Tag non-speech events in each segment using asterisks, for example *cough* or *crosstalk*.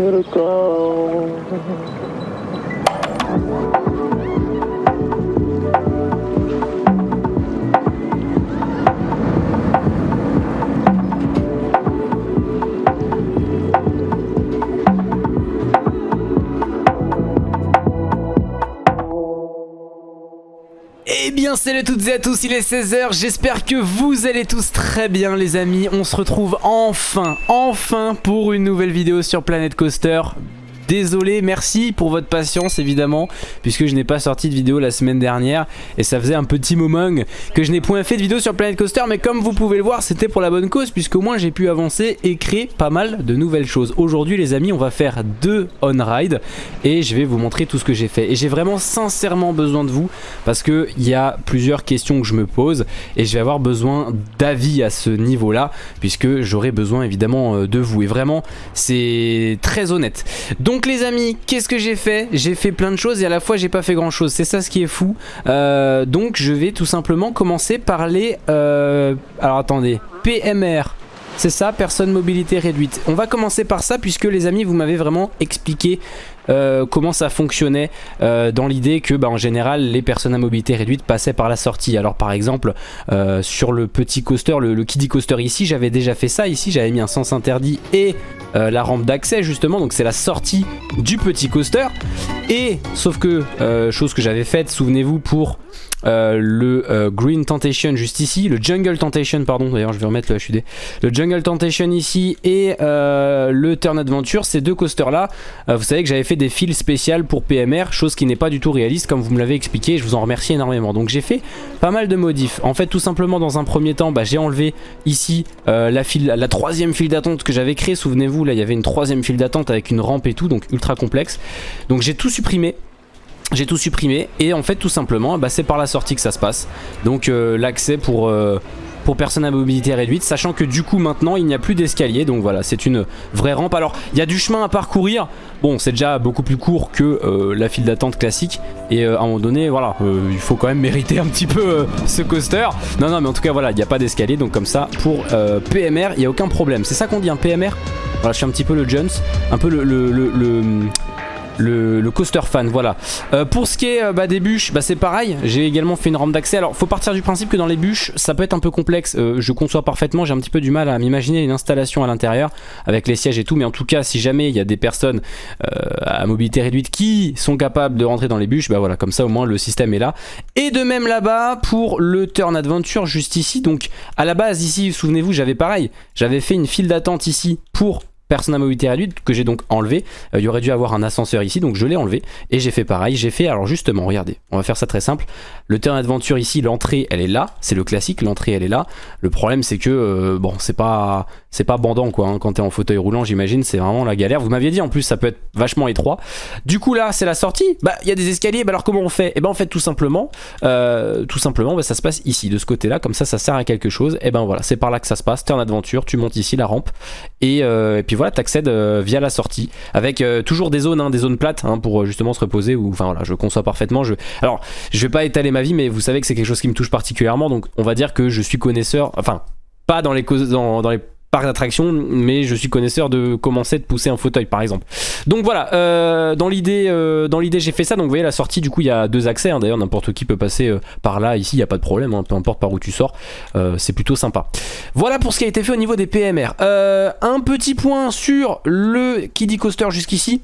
little girl. go. Salut à toutes et à tous, il est 16h, j'espère que vous allez tous très bien les amis. On se retrouve enfin, enfin pour une nouvelle vidéo sur Planet Coaster Désolé, merci pour votre patience évidemment Puisque je n'ai pas sorti de vidéo la semaine dernière Et ça faisait un petit moment que je n'ai point fait de vidéo sur Planet Coaster Mais comme vous pouvez le voir, c'était pour la bonne cause Puisqu'au moins j'ai pu avancer et créer pas mal de nouvelles choses. Aujourd'hui les amis, on va faire deux on-ride Et je vais vous montrer tout ce que j'ai fait. Et j'ai vraiment sincèrement besoin de vous Parce qu'il y a plusieurs questions que je me pose Et je vais avoir besoin d'avis à ce niveau-là Puisque j'aurai besoin évidemment euh, de vous. Et vraiment, c'est très honnête. Donc donc les amis, qu'est-ce que j'ai fait? J'ai fait plein de choses et à la fois j'ai pas fait grand chose. C'est ça ce qui est fou. Euh, donc je vais tout simplement commencer par les... Euh, alors attendez, PMR. C'est ça, personne mobilité réduite. On va commencer par ça puisque les amis vous m'avez vraiment expliqué euh, comment ça fonctionnait euh, dans l'idée que bah, en général les personnes à mobilité réduite passaient par la sortie. Alors par exemple euh, sur le petit coaster, le, le kiddie coaster ici, j'avais déjà fait ça. Ici j'avais mis un sens interdit et la rampe d'accès justement. Donc c'est la sortie du petit coaster. Et sauf que, chose que j'avais faite, souvenez-vous pour euh, le euh, Green Temptation juste ici, le Jungle Temptation pardon, d'ailleurs je vais remettre le HUD, le Jungle Temptation ici et euh, le Turn Adventure, ces deux coasters là, vous savez que j'avais fait des fils spéciales pour PMR, chose qui n'est pas du tout réaliste comme vous me l'avez expliqué, je vous en remercie énormément. Donc j'ai fait pas mal de modifs, en fait tout simplement dans un premier temps bah, j'ai enlevé ici la, file, la troisième file d'attente que j'avais créée, souvenez-vous là il y avait une troisième file d'attente avec une rampe et tout, donc ultra complexe. Donc j'ai tout supprimé, j'ai tout supprimé et en fait tout simplement bah, c'est par la sortie que ça se passe. Donc euh, l'accès pour, euh, pour personnes à mobilité réduite sachant que du coup maintenant il n'y a plus d'escalier. Donc voilà c'est une vraie rampe. Alors il y a du chemin à parcourir. Bon c'est déjà beaucoup plus court que euh, la file d'attente classique. Et à un moment donné voilà il faut quand même mériter un petit peu ce coaster. Non non mais en tout cas voilà il n'y a pas d'escalier. Donc comme ça pour PMR il n'y a aucun problème. C'est ça qu'on dit un PMR voilà je suis un petit peu le Jones un peu le, le, le le, coaster fan, voilà. Euh, pour ce qui est euh, bah, des bûches, bah, c'est pareil, j'ai également fait une rampe d'accès. Alors, faut partir du principe que dans les bûches, ça peut être un peu complexe. Euh, je conçois parfaitement, j'ai un petit peu du mal à m'imaginer une installation à l'intérieur avec les sièges et tout. Mais en tout cas, si jamais il y a des personnes à mobilité réduite qui sont capables de rentrer dans les bûches, bah voilà, comme ça au moins le système est là. Et de même là-bas pour le Turn Adventure juste ici. Donc, à la base ici, souvenez-vous, j'avais pareil, j'avais fait une file d'attente ici pour personne à mobilité réduite que j'ai donc enlevé. Euh, il aurait dû avoir un ascenseur ici, donc je l'ai enlevé. Et j'ai fait pareil, j'ai fait, alors justement, regardez, on va faire ça très simple. Le terrain d'aventure ici, l'entrée, elle est là, c'est le classique, l'entrée, elle est là. Le problème, c'est que, euh, bon, c'est pas c'est pas bandant quoi, hein. quand t'es en fauteuil roulant, j'imagine, c'est vraiment la galère. Vous m'aviez dit, en plus, ça peut être vachement étroit. Du coup, là, c'est la sortie. Bah, il y a des escaliers, bah alors comment on fait? Et eh ben, en fait, tout simplement, euh, tout simplement, bah, ça se passe ici, de ce côté-là, comme ça, ça sert à quelque chose. Et eh ben voilà, c'est par là que ça se passe, terrain d'aventure, tu montes ici la rampe, et, et puis voilà, t'accèdes euh, via la sortie avec euh, toujours des zones, hein, des zones plates hein, pour euh, justement se reposer ou enfin voilà je conçois parfaitement je... alors je vais pas étaler ma vie mais vous savez que c'est quelque chose qui me touche particulièrement donc on va dire que je suis connaisseur enfin pas dans les, dans, dans les parc d'attraction mais je suis connaisseur de commencer de pousser un fauteuil par exemple. Donc voilà euh, dans l'idée euh, dans l'idée j'ai fait ça. Donc vous voyez la sortie du coup il y a deux accès hein. d'ailleurs n'importe qui peut passer euh, par là. Ici il n'y a pas de problème hein. peu importe par où tu sors c'est plutôt sympa. Voilà pour ce qui a été fait au niveau des PMR un petit point sur le Kiddie Coaster jusqu'ici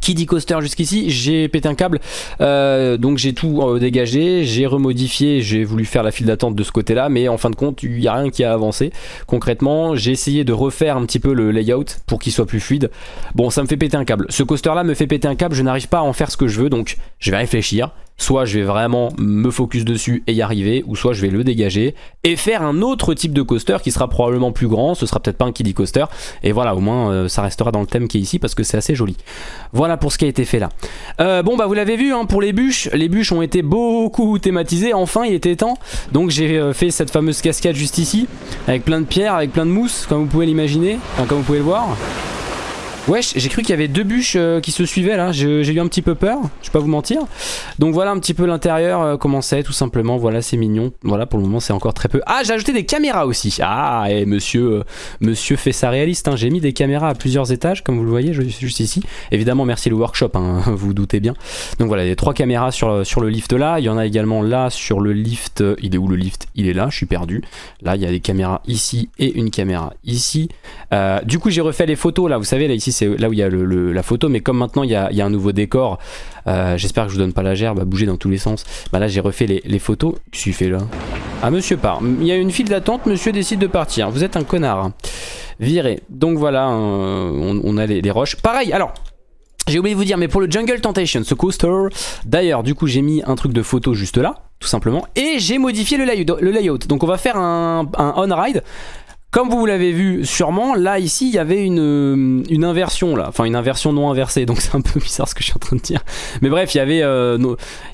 qui dit coaster jusqu'ici, j'ai pété un câble, euh, donc j'ai tout euh, dégagé, j'ai remodifié, j'ai voulu faire la file d'attente de ce côté-là, mais en fin de compte, il n'y a rien qui a avancé. Concrètement, j'ai essayé de refaire un petit peu le layout pour qu'il soit plus fluide. Bon, ça me fait péter un câble. Ce coaster-là me fait péter un câble, je n'arrive pas à en faire ce que je veux, donc je vais réfléchir soit je vais vraiment me focus dessus et y arriver, ou soit je vais le dégager et faire un autre type de coaster qui sera probablement plus grand, ce sera peut-être pas un kiddie coaster, et voilà, au moins euh, ça restera dans le thème qui est ici parce que c'est assez joli. Voilà pour ce qui a été fait là. Euh, bon bah vous l'avez vu, hein, pour les bûches, les bûches ont été beaucoup thématisées, enfin il était temps, donc j'ai euh, fait cette fameuse cascade juste ici, avec plein de pierres, avec plein de mousse, comme vous pouvez l'imaginer, comme vous pouvez le voir. Wesh, j'ai cru qu'il y avait deux bûches euh, qui se suivaient là, j'ai eu un petit peu peur, je vais pas vous mentir. Donc voilà un petit peu l'intérieur, euh, comment c'est tout simplement, voilà c'est mignon. Voilà pour le moment c'est encore très peu. Ah j'ai ajouté des caméras aussi, ah et monsieur, euh, monsieur fait ça réaliste, hein. j'ai mis des caméras à plusieurs étages comme vous le voyez juste ici. Évidemment merci le workshop, hein, *laughs* vous vous doutez bien. Donc voilà, il y a trois caméras sur, sur le lift là, il y en a également là sur le lift, il est où le lift? Il est là, je suis perdu. Là il y a des caméras ici et une caméra ici. Du coup j'ai refait les photos là, vous savez là ici c'est là où il y a la photo, mais comme maintenant il y a, un nouveau décor, euh, j'espère que je vous donne pas la gerbe à bouger dans tous les sens. Bah là j'ai refait les, photos. Qu'est-ce là? Ah monsieur part. Il y a une file d'attente, monsieur décide de partir. Vous êtes un connard. Viré. Donc voilà, euh, on, a les, roches. Pareil, alors j'ai oublié de vous dire, mais pour le Jungle Temptation, ce coaster, d'ailleurs, du coup, j'ai mis un truc de photo juste là, tout simplement, et j'ai modifié le layout. Donc, on va faire un, un on-ride. Comme vous l'avez vu sûrement, là ici il y avait une, euh, inversion là, enfin une inversion non inversée, donc *laughs* c'est un peu bizarre ce que je suis en train de dire. Mais bref, il y avait, euh,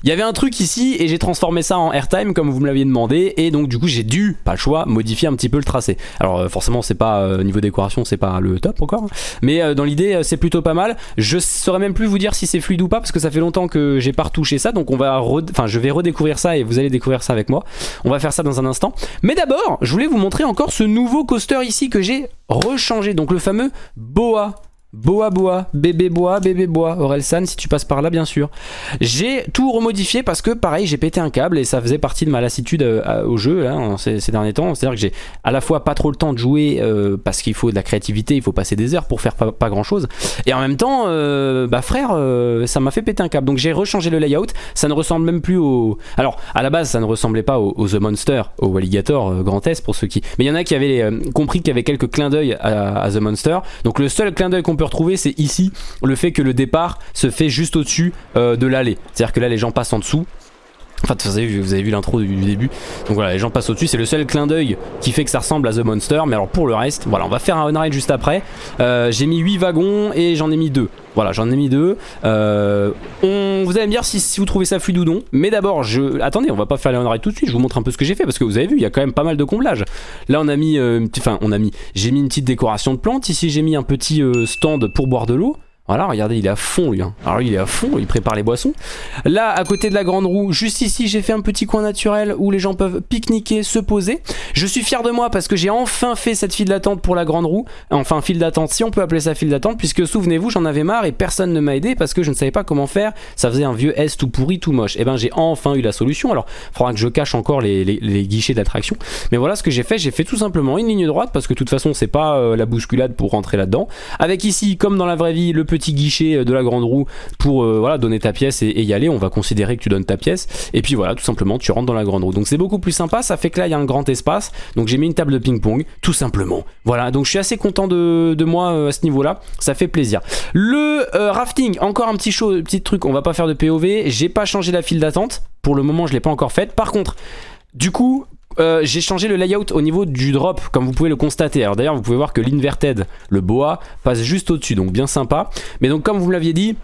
il y avait un truc ici et j'ai transformé ça en airtime comme vous me l'aviez demandé et donc du coup j'ai dû, pas le choix, modifier un petit peu le tracé. Alors euh, forcément c'est pas, niveau décoration c'est pas le top encore, hein. mais dans l'idée c'est plutôt pas mal. Je saurais même plus vous dire si c'est fluide ou pas parce que ça fait longtemps que j'ai pas retouché ça, donc on va, je vais redécouvrir ça et vous allez découvrir ça avec moi. On va faire ça dans un instant. Mais d'abord, je voulais vous montrer encore ce nouveau coaster ici que j'ai rechangé. Donc le fameux Boa. Boa Boa, bébé bois, bébé bois, Orelsan si tu passes par là bien sûr. J'ai tout remodifié parce que pareil j'ai pété un câble et ça faisait partie de ma lassitude euh, au jeu là, en ces, derniers temps. C'est à dire que j'ai à la fois pas trop le temps de jouer euh, parce qu'il faut de la créativité, il faut passer des heures pour faire pas, grand chose. Et en même temps, euh, bah frère, ça m'a fait péter un câble. Donc j'ai rechangé le layout, ça ne ressemble même plus au... Alors à la base ça ne ressemblait pas au, The Monster, au Alligator Grand S pour ceux qui... Mais il y en a qui avaient compris qu'il y avait quelques clins d'œil à, à The Monster. Donc le seul clin d'œil qu'on peut retrouver c'est ici, le fait que le départ se fait juste au-dessus euh, de l'allée. C'est-à-dire que là les gens passent en dessous. Enfin, vous avez vu, vous vu l'intro du, début. Donc voilà, les gens passent au-dessus. C'est le seul clin d'œil qui fait que ça ressemble à The Monster. Mais alors pour le reste, voilà, on va faire un on-ride juste après. Euh, J'ai mis 8 wagons et j'en ai mis 2. Voilà, j'en ai mis 2. Euh, on, vous allez me dire si, vous trouvez ça fluide ou non. Mais d'abord, je. Attendez, on va pas faire les on-ride tout de suite. Je vous montre un peu ce que j'ai fait parce que vous avez vu, il y a quand même pas mal de comblage. Là, on a mis. euh, Enfin, on a mis. J'ai mis une petite décoration de plantes. Ici, j'ai mis un petit euh, stand pour boire de l'eau. Voilà, regardez, il est à fond lui. hein. Alors il est à fond, il prépare les boissons. Là, à côté de la grande roue, juste ici, j'ai fait un petit coin naturel où les gens peuvent pique-niquer, se poser. Je suis fier de moi parce que j'ai enfin fait cette file d'attente pour la grande roue. Enfin, file d'attente, si on peut appeler ça file d'attente, puisque souvenez-vous, j'en avais marre et personne ne m'a aidé parce que je ne savais pas comment faire. Ça faisait un vieux S tout pourri, tout moche. Et ben, j'ai enfin eu la solution. Alors, il faudra que je cache encore les guichets d'attraction. Mais voilà ce que j'ai fait. J'ai fait tout simplement une ligne droite parce que de toute façon, c'est pas euh, la bousculade pour rentrer là-dedans. Avec ici, comme dans la vraie vie, le petit guichet euh, de la grande roue pour euh, voilà, donner ta pièce et, y aller. On va considérer que tu donnes ta pièce. Et puis voilà, tout simplement, tu rentres dans la grande roue. Donc c'est beaucoup plus sympa. Ça fait que là, il y a un grand espace. Donc j'ai mis une table de ping-pong, tout simplement. Voilà, donc je suis assez content de, moi euh, à ce niveau-là. Ça fait plaisir. Le rafting, encore un petit, show, petit truc. On va pas faire de POV. J'ai pas changé la file d'attente. Pour le moment, je l'ai pas encore faite. Par contre, du coup, euh, j'ai changé le layout au niveau du drop, comme vous pouvez le constater. Alors d'ailleurs, vous pouvez voir que l'inverted, le boa, passe juste au-dessus, donc bien sympa. Mais donc, comme vous me l'aviez dit,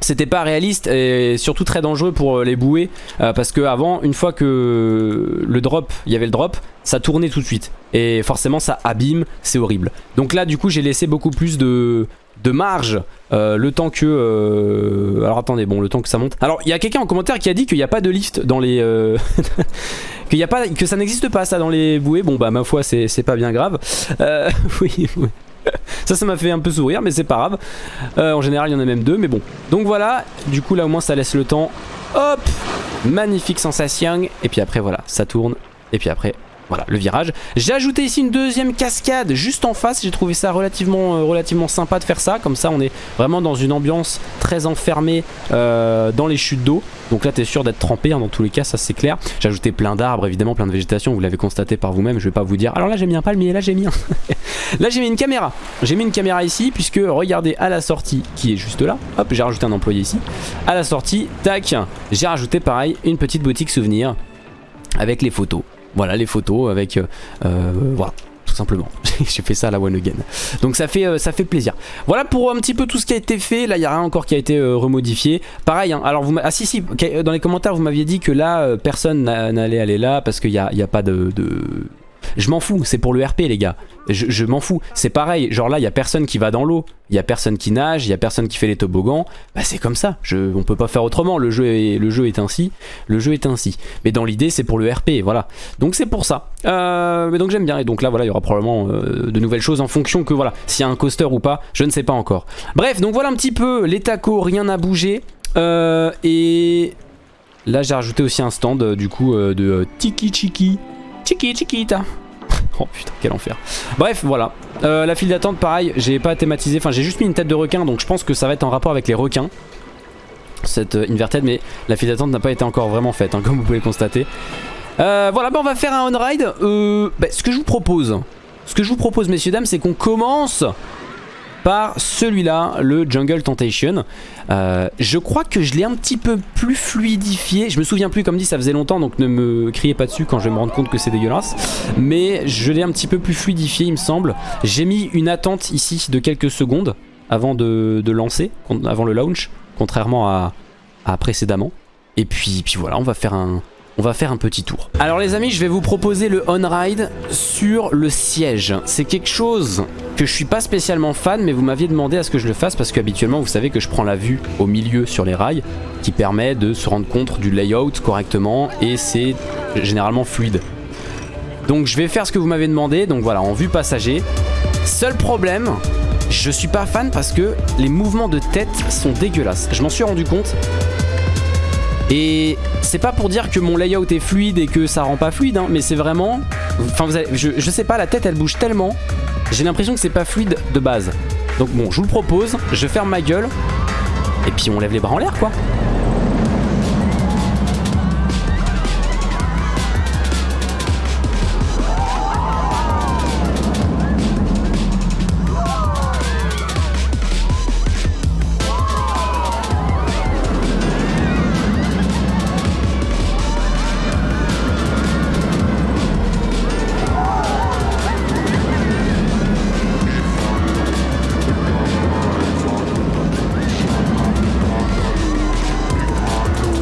c'était pas réaliste et surtout très dangereux pour euh, les bouées euh, parce que avant une fois que le drop il y avait le drop ça tournait tout de suite et forcément ça abîme c'est horrible donc là du coup j'ai laissé beaucoup plus de de marge euh, le temps que euh, alors attendez bon le temps que ça monte alors il y a quelqu'un en commentaire qui a dit qu'il n'y a pas de lift dans les euh, *laughs* qu'il y a pas que ça n'existe pas ça dans les bouées bon bah ma foi c'est pas bien grave Euh, *laughs* oui, ça ça m'a fait un peu sourire mais c'est pas grave en général, il y en a même deux, mais bon. Donc voilà, du coup là au moins ça laisse le temps. Hop Magnifique sensation. Et puis après voilà, ça tourne. Et puis après, voilà, le virage. J'ai ajouté ici une deuxième cascade juste en face. J'ai trouvé ça relativement, euh, sympa de faire ça. Comme ça, on est vraiment dans une ambiance très enfermée euh, dans les chutes d'eau. Donc là, t'es sûr d'être trempé hein, dans tous les cas, ça c'est clair. J'ai ajouté plein d'arbres, évidemment, plein de végétation. Vous l'avez constaté par vous-même. Je vais pas vous dire. Alors là, j'ai mis un palmier, là j'ai mis un. *laughs* Là j'ai mis une caméra, j'ai mis une caméra ici puisque regardez à la sortie qui est juste là, hop j'ai rajouté un employé ici, à la sortie, tac, j'ai rajouté pareil une petite boutique souvenir avec les photos, voilà les photos avec, euh, euh, voilà tout simplement, *laughs* j'ai fait ça à la one again, donc ça fait, euh, ça fait plaisir. Voilà pour un petit peu tout ce qui a été fait, là il n'y a rien encore qui a été remodifié, pareil, hein, alors vous ah si si, dans les commentaires vous m'aviez dit que là personne n'a- n'allait aller là parce qu'il n'y a, y a pas de Je m'en fous, c'est pour le RP les gars. Je, m'en fous. C'est pareil, genre là, il y a personne qui va dans l'eau. Il y a personne qui nage, il y a personne qui fait les toboggans. Bah c'est comme ça, je, on peut pas faire autrement. Le jeu, est, ainsi. Le jeu est ainsi. Mais dans l'idée, c'est pour le RP, voilà. Donc c'est pour ça. Euh, mais donc j'aime bien. Et donc là, voilà, il y aura probablement euh, de nouvelles choses en fonction que, voilà, s'il y a un coaster ou pas, je ne sais pas encore. Bref, donc voilà un petit peu les tacos, rien n'a bougé. Euh, et là, j'ai rajouté aussi un stand, du coup, de Tiki Chiki. Chiki Chiquita. Oh putain, quel enfer. Bref, voilà. Euh, la file d'attente, pareil, j'ai pas thématisé. Enfin, j'ai juste mis une tête de requin, donc je pense que ça va être en rapport avec les requins. Cette euh, inverted, mais la file d'attente n'a pas été encore vraiment faite, hein, *laughs* comme vous pouvez le constater. Euh, voilà, bah on va faire un on-ride. Euh, bah, ce que je vous propose, ce que je vous propose, messieurs, dames, c'est qu'on commence par celui-là, le Jungle Temptation. Euh, je crois que je l'ai un petit peu plus fluidifié. Je me souviens plus, comme dit, ça faisait longtemps, donc ne me criez pas dessus quand je vais me rendre compte que c'est dégueulasse. Mais je l'ai un petit peu plus fluidifié, il me semble. J'ai mis une attente ici de quelques secondes avant de, lancer, avant le launch, contrairement à, à précédemment. Et puis, puis voilà, on va faire un, on va faire un petit tour. Alors les amis, je vais vous proposer le on-ride sur le siège. C'est quelque chose que je suis pas spécialement fan, mais vous m'aviez demandé à ce que je le fasse parce qu'habituellement, vous savez que je prends la vue au milieu sur les rails, qui permet de se rendre compte du layout correctement, et c'est généralement fluide. Donc je vais faire ce que vous m'avez demandé, donc voilà, en vue passager. Seul problème, je suis pas fan parce que les mouvements de tête sont dégueulasses. Je m'en suis rendu compte. Et c'est pas pour dire que mon layout est fluide et que ça rend pas fluide, hein, mais c'est vraiment... Enfin, vous avez, je, je sais pas, la tête elle bouge tellement. J'ai l'impression que c'est pas fluide de base. Donc bon, je vous le propose, je ferme ma gueule. Et puis on lève les bras en l'air quoi.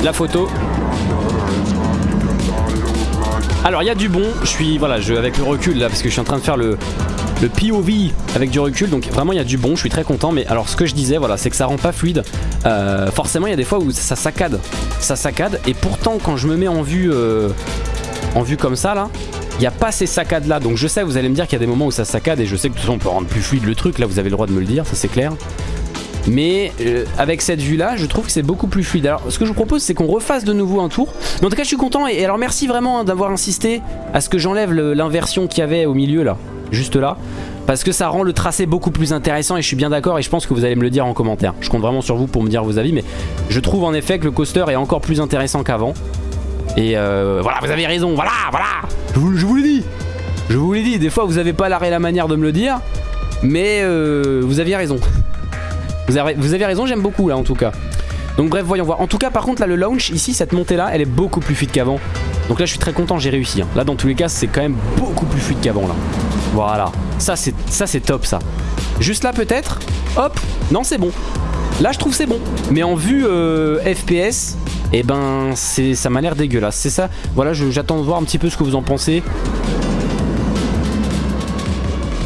La photo. Alors il y a du bon, je suis voilà, je, avec le recul là parce que je suis en train de faire le, le POV avec du recul. Donc vraiment il y a du bon, je suis très content. Mais alors ce que je disais voilà c'est que ça rend pas fluide. Euh, forcément il y a des fois où ça saccade. Ça saccade. Et pourtant quand je me mets en vue euh, en vue comme ça là il n'y a pas ces saccades là donc je sais vous allez me dire qu'il y a des moments où ça saccade et je sais que de toute façon on peut rendre plus fluide le truc. Là vous avez le droit de me le dire. Ça c'est clair mais euh, avec cette vue là je trouve que c'est beaucoup plus fluide. Alors ce que je vous propose c'est qu'on refasse de nouveau un tour. Mais en tout cas je suis content et, alors merci vraiment hein, d'avoir insisté à ce que j'enlève l'inversion qu'il y avait au milieu là. Juste là. Parce que ça rend le tracé beaucoup plus intéressant et je suis bien d'accord et je pense que vous allez me le dire en commentaire. Je compte vraiment sur vous pour me dire vos avis mais je trouve en effet que le coaster est encore plus intéressant qu'avant. Et euh, voilà vous avez raison voilà voilà. Je vous, l'ai dit je vous l'ai dit des fois vous avez pas l'arrêt la manière de me le dire mais euh, vous aviez raison vous avez, raison, j'aime beaucoup là en tout cas. Donc bref, voyons voir. En tout cas, par contre, là, le launch, ici, cette montée-là, elle est beaucoup plus fluide qu'avant. Donc là, je suis très content, j'ai réussi. hein. Là, dans tous les cas, c'est quand même beaucoup plus fluide qu'avant, là. Voilà. Ça, c'est ça, c'est top, ça. Juste là, peut-être. Hop. Non, c'est bon. Là, je trouve c'est bon. Mais en vue euh, FPS, eh ben, ça m'a l'air dégueulasse. C'est ça. Voilà, j'attends de voir un petit peu ce que vous en pensez.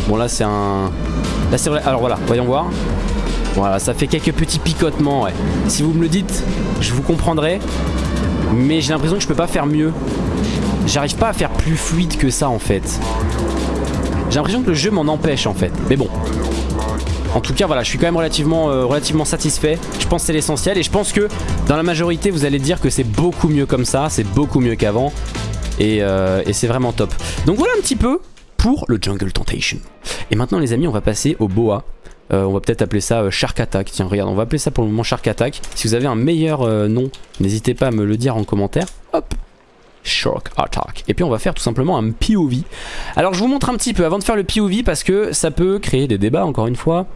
Bon, là, c'est un... Là, c'est vrai. Alors voilà, voyons voir. Voilà, ça fait quelques petits picotements, ouais. Si vous me le dites, je vous comprendrai. Mais j'ai l'impression que je peux pas faire mieux. J'arrive pas à faire plus fluide que ça, en fait. J'ai l'impression que le jeu m'en empêche, en fait. Mais bon. En tout cas, voilà, je suis quand même relativement, euh, satisfait. Je pense que c'est l'essentiel. Et je pense que dans la majorité, vous allez dire que c'est beaucoup mieux comme ça. C'est beaucoup mieux qu'avant. Et, euh, et c'est vraiment top. Donc voilà un petit peu pour le Jungle Temptation. Et maintenant, les amis, on va passer au Boa. Euh, on va peut-être appeler ça euh, Shark Attack. Tiens, regarde, on va appeler ça pour le moment Shark Attack. Si vous avez un meilleur euh, nom, n'hésitez pas à me le dire en commentaire. Hop Shark Attack. Et puis on va faire tout simplement un POV. Alors je vous montre un petit peu avant de faire le POV parce que ça peut créer des débats encore une fois.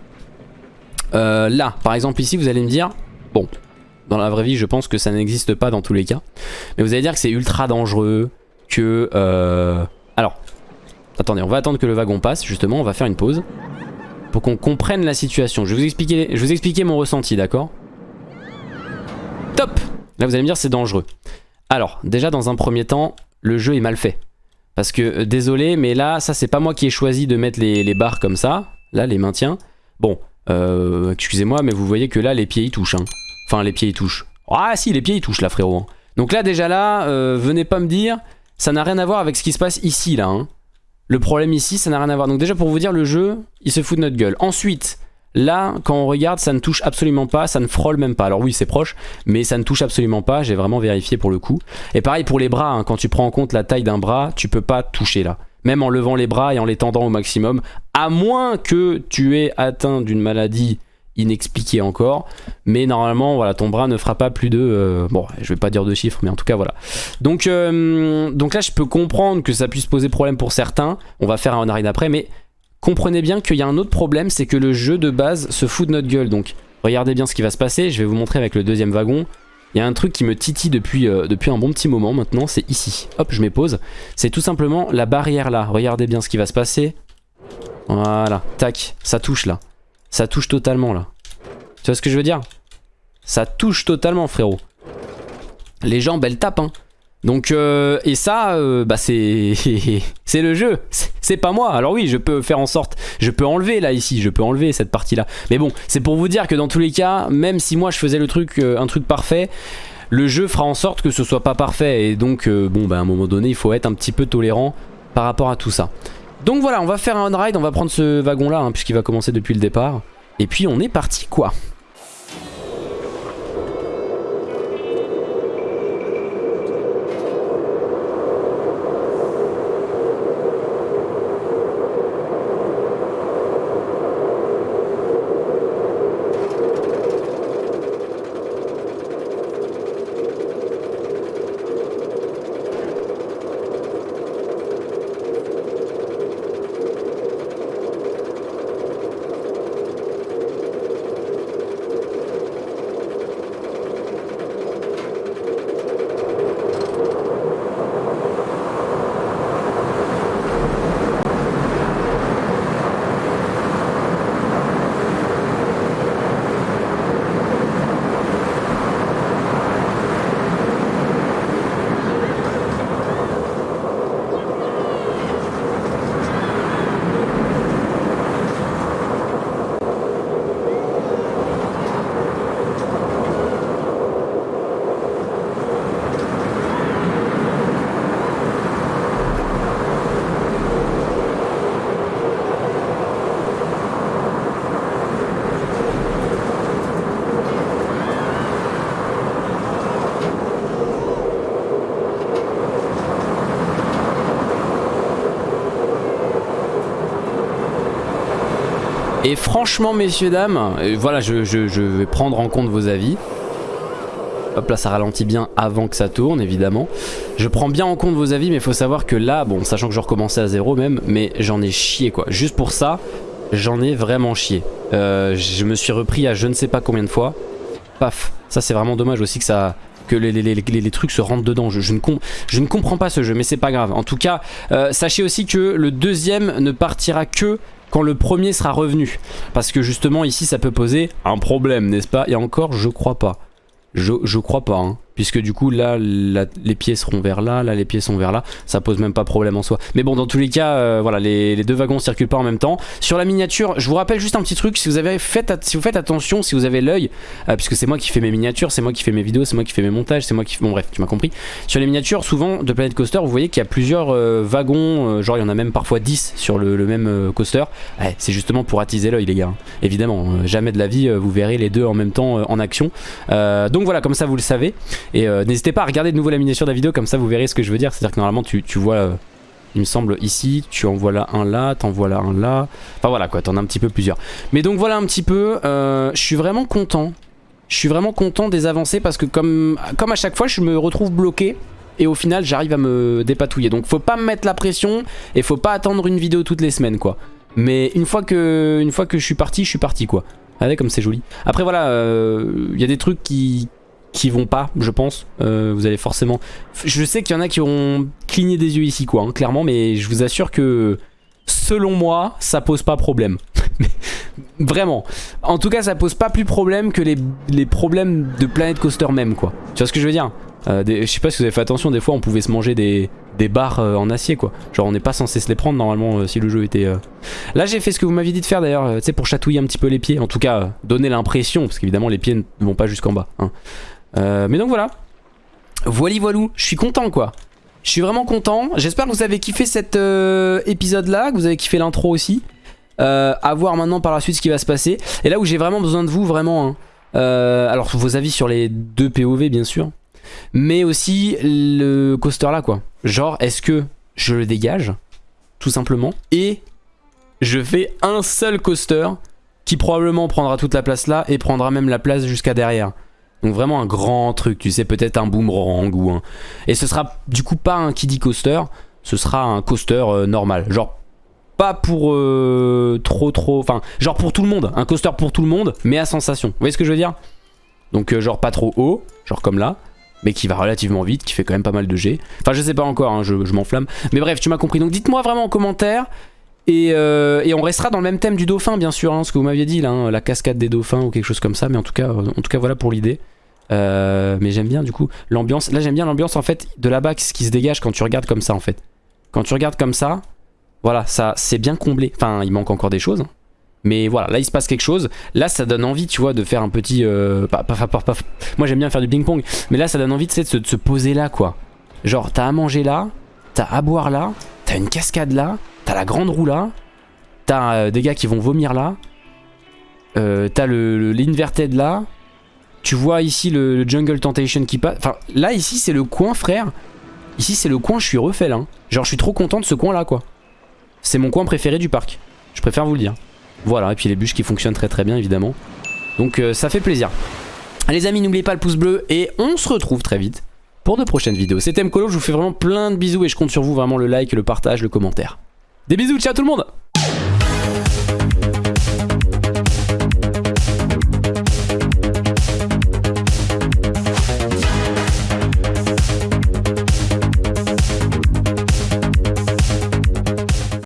Là, par exemple ici, vous allez me dire, bon, dans la vraie vie, je pense que ça n'existe pas dans tous les cas. Mais vous allez dire que c'est ultra dangereux, que... Alors, attendez, on va attendre que le wagon passe, justement, on va faire une pause. Pour qu'on comprenne la situation. Je vais vous expliquer, mon ressenti, d'accord? Top Là, vous allez me dire c'est dangereux. Alors, déjà, dans un premier temps, le jeu est mal fait. Parce que, euh, désolé, mais là, ça c'est pas moi qui ai choisi de mettre les, les barres comme ça. Là, les maintiens. Bon, euh, excusez-moi, mais vous voyez que là, les pieds ils touchent. Hein. Enfin, les pieds ils touchent. Ah si, les pieds ils touchent là, frérot. hein. Donc là, déjà là, euh, venez pas me dire, ça n'a rien à voir avec ce qui se passe ici, là. hein. Le problème ici, ça n'a rien à voir. Donc déjà, pour vous dire, le jeu, il se fout de notre gueule. Ensuite, là, quand on regarde, ça ne touche absolument pas, ça ne frôle même pas. Alors oui, c'est proche, mais ça ne touche absolument pas. J'ai vraiment vérifié pour le coup. Et pareil pour les bras, hein. quand tu prends en compte la taille d'un bras, tu peux pas toucher là. Même en levant les bras et en les tendant au maximum, à moins que tu aies atteint d'une maladie inexpliquée encore. Mais normalement, voilà, ton bras ne fera pas plus de... euh, bon, je vais pas dire de chiffres, mais en tout cas, voilà. Donc, euh, donc là, je peux comprendre que ça puisse poser problème pour certains. On va faire un arrêt après, mais comprenez bien qu'il y a un autre problème, c'est que le jeu de base se fout de notre gueule. Donc, regardez bien ce qui va se passer. Je vais vous montrer avec le deuxième wagon. Il y a un truc qui me titille depuis, euh, depuis un bon petit moment maintenant, c'est ici. Hop, je m'épose. C'est tout simplement la barrière là. Regardez bien ce qui va se passer. Voilà, tac, ça touche là. Ça touche totalement là. Tu vois ce que je veux dire? Ça touche totalement frérot. Les jambes elles tapent hein. Donc euh, et ça euh, bah c'est *laughs* c'est le jeu, C'est- pas moi. Alors oui, je peux faire en sorte, je peux enlever là ici, je peux enlever cette partie là. Mais bon, c'est pour vous dire que dans tous les cas, même si moi je faisais le truc euh, un truc parfait, le jeu fera en sorte que ce soit pas parfait et donc bon bah à un moment donné, il faut être un petit peu tolérant par rapport à tout ça. Donc voilà, on va faire un ride, on va prendre ce wagon là hein, puisqu'il va commencer depuis le départ et puis on est parti quoi. Et franchement, messieurs, dames, euh, voilà, je, vais prendre en compte vos avis. Hop là, ça ralentit bien avant que ça tourne, évidemment. Je prends bien en compte vos avis, mais il faut savoir que là, bon, sachant que je recommençais à zéro même, mais j'en ai chié, quoi. Juste pour ça, j'en ai vraiment chié. Euh, je me suis repris à je ne sais pas combien de fois. Paf. Ça, c'est vraiment dommage aussi que ça que les, trucs se rentrent dedans. Je ne comprends pas ce jeu, mais c'est pas grave. En tout cas, euh, sachez aussi que le deuxième ne partira que quand le premier sera revenu. Parce que justement, ici, ça peut poser un problème, n'est-ce pas? Et encore, je crois pas. Je, je crois pas, hein. Puisque du coup, là, les pieds seront vers là, là, les pieds sont vers là. Ça pose même pas problème en soi. Mais bon, dans tous les cas, euh, voilà, les, les deux wagons circulent pas en même temps. Sur la miniature, je vous rappelle juste un petit truc. Si vous, avez fait, si vous faites attention, si vous avez l'œil, euh, puisque c'est moi qui fais mes miniatures, c'est moi qui fais mes vidéos, c'est moi qui fais mes montages, c'est moi qui... Bon bref, tu m'as compris. Sur les miniatures, souvent, de Planet Coaster, vous voyez qu'il y a plusieurs euh, wagons. euh, genre, il y en a même parfois 10 sur le, le même euh, coaster. Ouais, c'est justement pour attiser l'œil, les gars. hein. Évidemment, euh, jamais de la vie, vous verrez les deux en même temps en action. Donc voilà, comme ça, vous le savez. Et euh, n'hésitez pas à regarder de nouveau la miniature de la vidéo, comme ça, vous verrez ce que je veux dire. C'est-à-dire que normalement, tu, tu vois... euh, il me semble ici, tu en vois là un là, t'en vois là un là. Enfin voilà quoi, t'en as un petit peu plusieurs. Mais donc voilà un petit peu, euh, je suis vraiment content. Je suis vraiment content des avancées parce que comme, comme à chaque fois, je me retrouve bloqué. Et au final, j'arrive à me dépatouiller. Donc faut pas me mettre la pression et faut pas attendre une vidéo toutes les semaines quoi. Mais une fois que, une fois que je suis parti, je suis parti quoi. Regardez comme c'est joli. Après voilà, il y a des trucs qui, qui vont pas, je pense. Euh, vous allez forcément... Je sais qu'il y en a qui auront cligné des yeux ici, quoi, hein, clairement, mais je vous assure que, selon moi, ça pose pas problème. *laughs* Vraiment. En tout cas, ça pose pas plus problème que les, problèmes de Planet Coaster même, quoi. Tu vois ce que je veux dire? Euh, Je sais pas si vous avez fait attention, des fois, on pouvait se manger des, barres euh, en acier quoi. Genre on n'est pas censé se les prendre normalement si le jeu était... Là j'ai fait ce que vous m'aviez dit de faire d'ailleurs, tu sais pour chatouiller un petit peu les pieds. En tout cas donner l'impression, parce qu'évidemment les pieds ne vont pas jusqu'en bas. hein. Euh, mais donc voilà. Voili voilou, je suis content quoi. Je suis vraiment content. J'espère que vous avez kiffé cet euh, épisode là, que vous avez kiffé l'intro aussi. Euh, à voir maintenant par la suite ce qui va se passer. Et là où j'ai vraiment besoin de vous, vraiment. hein. Euh, alors vos avis sur les deux POV bien sûr. Mais aussi le coaster là quoi. Genre est-ce que je le dégage Tout simplement? Et je fais un seul coaster qui probablement prendra toute la place là et prendra même la place jusqu'à derrière. Donc vraiment un grand truc, tu sais, peut-être un boomerang ou un... Et ce sera du coup pas un kiddie coaster, ce sera un coaster euh, normal. Genre pas pour euh, trop trop... Enfin, genre pour tout le monde. Un coaster pour tout le monde, mais à sensation. Vous voyez ce que je veux dire? Donc euh, genre pas trop haut, genre comme là, mais qui va relativement vite, qui fait quand même pas mal de G. Enfin je sais pas encore, hein, je, je m'enflamme. Mais bref, tu m'as compris. Donc dites-moi vraiment en commentaire. Et, et on restera dans le même thème du dauphin bien sûr, hein, ce que vous m'aviez dit là, hein, la cascade des dauphins ou quelque chose comme ça. Mais en tout cas, en tout cas voilà pour l'idée. Euh, mais j'aime bien du coup l'ambiance. Là j'aime bien l'ambiance en fait de là-bas ce qui se dégage quand tu regardes comme ça en fait. Quand tu regardes comme ça, voilà, ça c'est bien comblé. Enfin, il manque encore des choses. Mais voilà, là il se passe quelque chose. Là ça donne envie, tu vois, de faire un petit... euh, pas- pas- Moi j'aime bien faire du ping-pong. Mais là ça donne envie tu sais, de, se, de se poser là quoi. Genre t'as à manger là, t'as à boire là, t'as une cascade là, t'as la grande roue là, t'as euh, des gars qui vont vomir là, euh, t'as le, le- l'inverted là, tu vois ici le, le Jungle Temptation qui passe. Enfin, là, ici, c'est le coin, frère. Ici, c'est le coin, je suis refait là. hein. Genre, je suis trop content de ce coin là, quoi. C'est mon coin préféré du parc. Je préfère vous le dire. Voilà, et puis les bûches qui fonctionnent très très bien, évidemment. Donc, euh, ça fait plaisir. Les amis, n'oubliez pas le pouce bleu et on se retrouve très vite pour de prochaines vidéos. C'était Mkolo, je vous fais vraiment plein de bisous et je compte sur vous, vraiment le like, le partage, le commentaire. Des bisous, ciao tout le monde